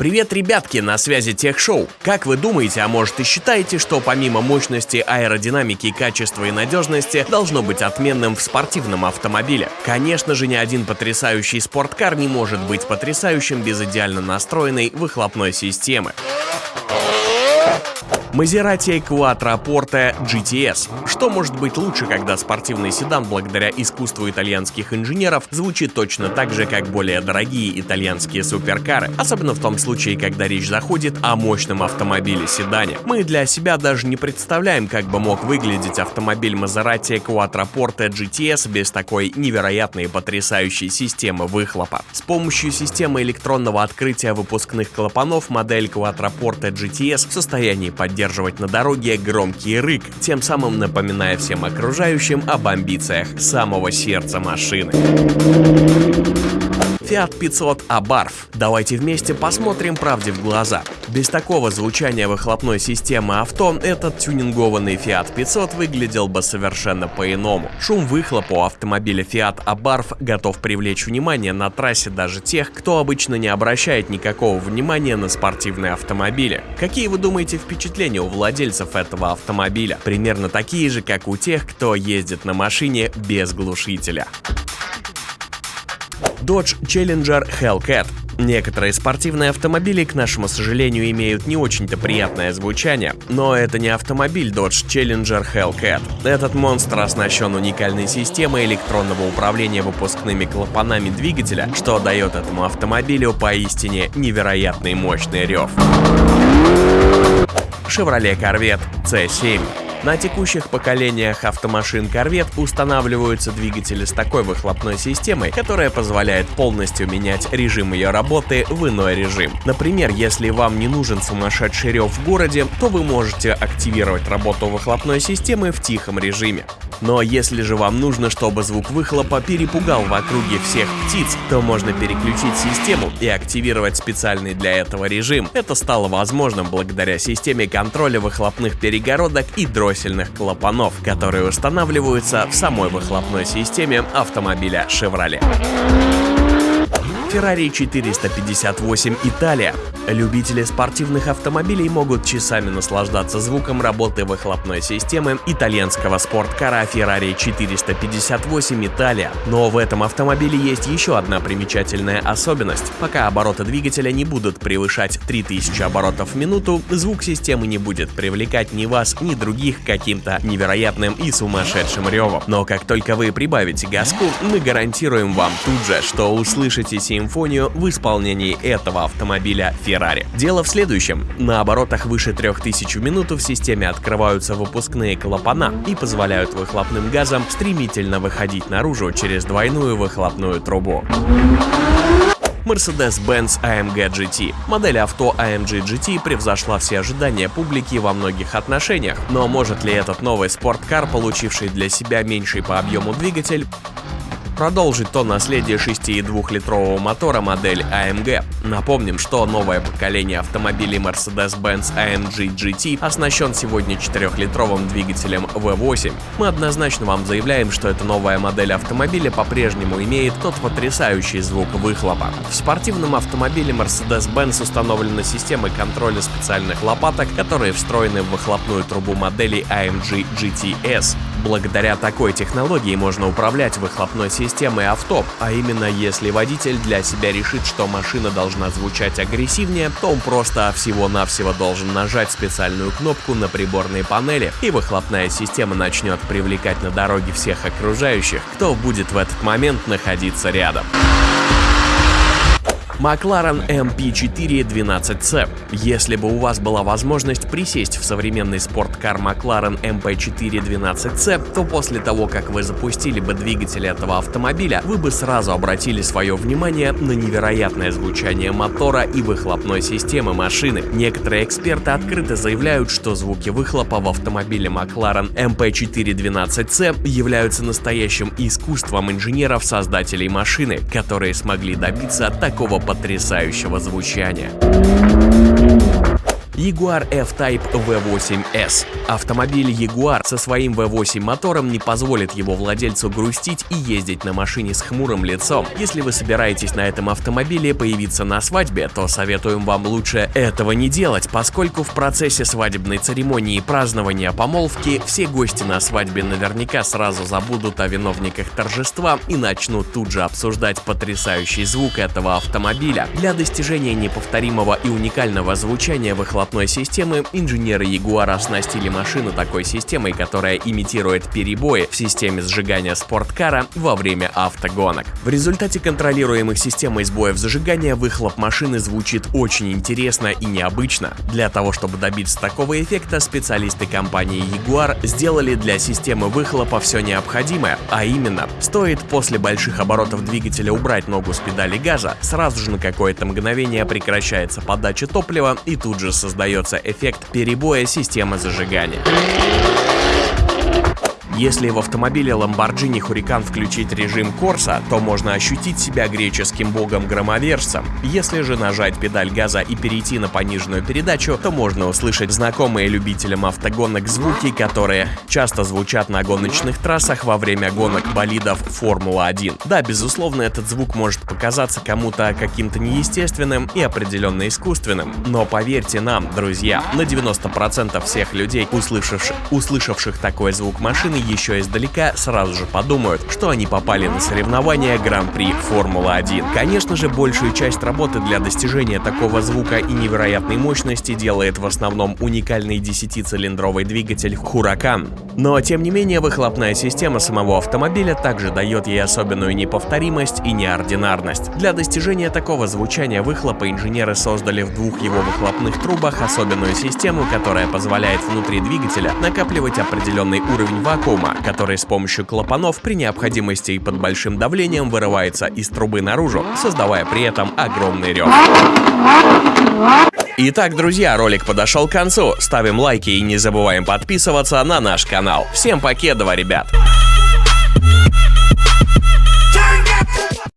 Привет, ребятки, на связи Тех Шоу. Как вы думаете, а может и считаете, что помимо мощности, аэродинамики, качества и надежности должно быть отменным в спортивном автомобиле? Конечно же, ни один потрясающий спорткар не может быть потрясающим без идеально настроенной выхлопной системы. Maserati Quattroporte GTS. Что может быть лучше, когда спортивный седан, благодаря искусству итальянских инженеров, звучит точно так же, как более дорогие итальянские суперкары, особенно в том случае, когда речь заходит о мощном автомобиле-седане. Мы для себя даже не представляем, как бы мог выглядеть автомобиль Maserati Quattroporte GTS без такой невероятной и потрясающей системы выхлопа. С помощью системы электронного открытия выпускных клапанов модель Quattroporte GTS в состоянии поддерживать поддерживать на дороге громкий рык, тем самым напоминая всем окружающим об амбициях самого сердца машины. Fiat 500 Abarth. Давайте вместе посмотрим правде в глаза. Без такого звучания выхлопной системы авто этот тюнингованный Fiat 500 выглядел бы совершенно по-иному. Шум выхлопа у автомобиля Fiat Abarth готов привлечь внимание на трассе даже тех, кто обычно не обращает никакого внимания на спортивные автомобили. Какие вы думаете впечатления у владельцев этого автомобиля? Примерно такие же, как у тех, кто ездит на машине без глушителя. Dodge Challenger Hellcat. Некоторые спортивные автомобили, к нашему сожалению, имеют не очень-то приятное звучание, но это не автомобиль Dodge Challenger Hellcat. Этот монстр оснащен уникальной системой электронного управления выпускными клапанами двигателя, что дает этому автомобилю поистине невероятный мощный рев. Chevrolet Corvette C7 на текущих поколениях автомашин Corvette устанавливаются двигатели с такой выхлопной системой, которая позволяет полностью менять режим ее работы в иной режим. Например, если вам не нужен сумасшедший рев в городе, то вы можете активировать работу выхлопной системы в тихом режиме. Но если же вам нужно, чтобы звук выхлопа перепугал в округе всех птиц, то можно переключить систему и активировать специальный для этого режим. Это стало возможным благодаря системе контроля выхлопных перегородок и дроссельных клапанов, которые устанавливаются в самой выхлопной системе автомобиля Chevrolet. Ferrari 458 Италия. Любители спортивных автомобилей могут часами наслаждаться звуком работы выхлопной системы итальянского спорткара Ferrari 458 Италия. Но в этом автомобиле есть еще одна примечательная особенность. Пока обороты двигателя не будут превышать 3000 оборотов в минуту, звук системы не будет привлекать ни вас, ни других каким-то невероятным и сумасшедшим ревом. Но как только вы прибавите газку, мы гарантируем вам тут же, что услышите симфонию в исполнении этого автомобиля Ferrari. Дело в следующем. На оборотах выше 3000 в минуту в системе открываются выпускные клапана и позволяют выхлопным газам стремительно выходить наружу через двойную выхлопную трубу. Mercedes-Benz AMG GT. Модель авто AMG GT превзошла все ожидания публики во многих отношениях, но может ли этот новый спорткар, получивший для себя меньший по объему двигатель, продолжить то наследие 6,2-литрового мотора модели AMG. Напомним, что новое поколение автомобилей Mercedes-Benz AMG GT оснащен сегодня 4-литровым двигателем V8. Мы однозначно вам заявляем, что эта новая модель автомобиля по-прежнему имеет тот потрясающий звук выхлопа. В спортивном автомобиле Mercedes-Benz установлена система контроля специальных лопаток, которые встроены в выхлопную трубу модели AMG GTS. Благодаря такой технологии можно управлять выхлопной системой авто, а именно если водитель для себя решит, что машина должна звучать агрессивнее, то он просто всего-навсего должен нажать специальную кнопку на приборной панели, и выхлопная система начнет привлекать на дороге всех окружающих, кто будет в этот момент находиться рядом. McLaren MP4 12C. Если бы у вас была возможность присесть в современный спорткар McLaren MP4 12C, то после того, как вы запустили бы двигатель этого автомобиля, вы бы сразу обратили свое внимание на невероятное звучание мотора и выхлопной системы машины. Некоторые эксперты открыто заявляют, что звуки выхлопа в автомобиле McLaren MP4 12C являются настоящим искусством инженеров-создателей машины, которые смогли добиться такого потрясающего звучания. Jaguar F-Type V8S. Автомобиль Jaguar со своим V8 мотором не позволит его владельцу грустить и ездить на машине с хмурым лицом. Если вы собираетесь на этом автомобиле появиться на свадьбе, то советуем вам лучше этого не делать, поскольку в процессе свадебной церемонии и празднования помолвки все гости на свадьбе наверняка сразу забудут о виновниках торжества и начнут тут же обсуждать потрясающий звук этого автомобиля. Для достижения неповторимого и уникального звучания выхлопной системы инженеры Jaguar оснастили машину такой системой, которая имитирует перебои в системе сжигания спорткара во время автогонок. В результате контролируемых системой сбоев зажигания выхлоп машины звучит очень интересно и необычно. Для того, чтобы добиться такого эффекта, специалисты компании Jaguar сделали для системы выхлопа все необходимое, а именно, стоит после больших оборотов двигателя убрать ногу с педали газа, сразу же на какое-то мгновение прекращается подача топлива и тут же создается эффект перебоя системы зажигания. Если в автомобиле Lamborghini Huracan включить режим Corsa, то можно ощутить себя греческим богом-громовержцем. Если же нажать педаль газа и перейти на пониженную передачу, то можно услышать знакомые любителям автогонок звуки, которые часто звучат на гоночных трассах во время гонок болидов Формула-1. Да, безусловно, этот звук может показаться кому-то каким-то неестественным и определенно искусственным, но поверьте нам, друзья, на 90% всех людей, услышавших, услышавших такой звук машины, еще издалека сразу же подумают, что они попали на соревнования Гран-при Формула-1. Конечно же, большую часть работы для достижения такого звука и невероятной мощности делает в основном уникальный 10-цилиндровый двигатель Huracan. Но, тем не менее, выхлопная система самого автомобиля также дает ей особенную неповторимость и неординарность. Для достижения такого звучания выхлопа инженеры создали в двух его выхлопных трубах особенную систему, которая позволяет внутри двигателя накапливать определенный уровень вакуума который с помощью клапанов при необходимости и под большим давлением вырывается из трубы наружу, создавая при этом огромный рев. Итак, друзья, ролик подошел к концу. Ставим лайки и не забываем подписываться на наш канал. Всем покедова, ребят!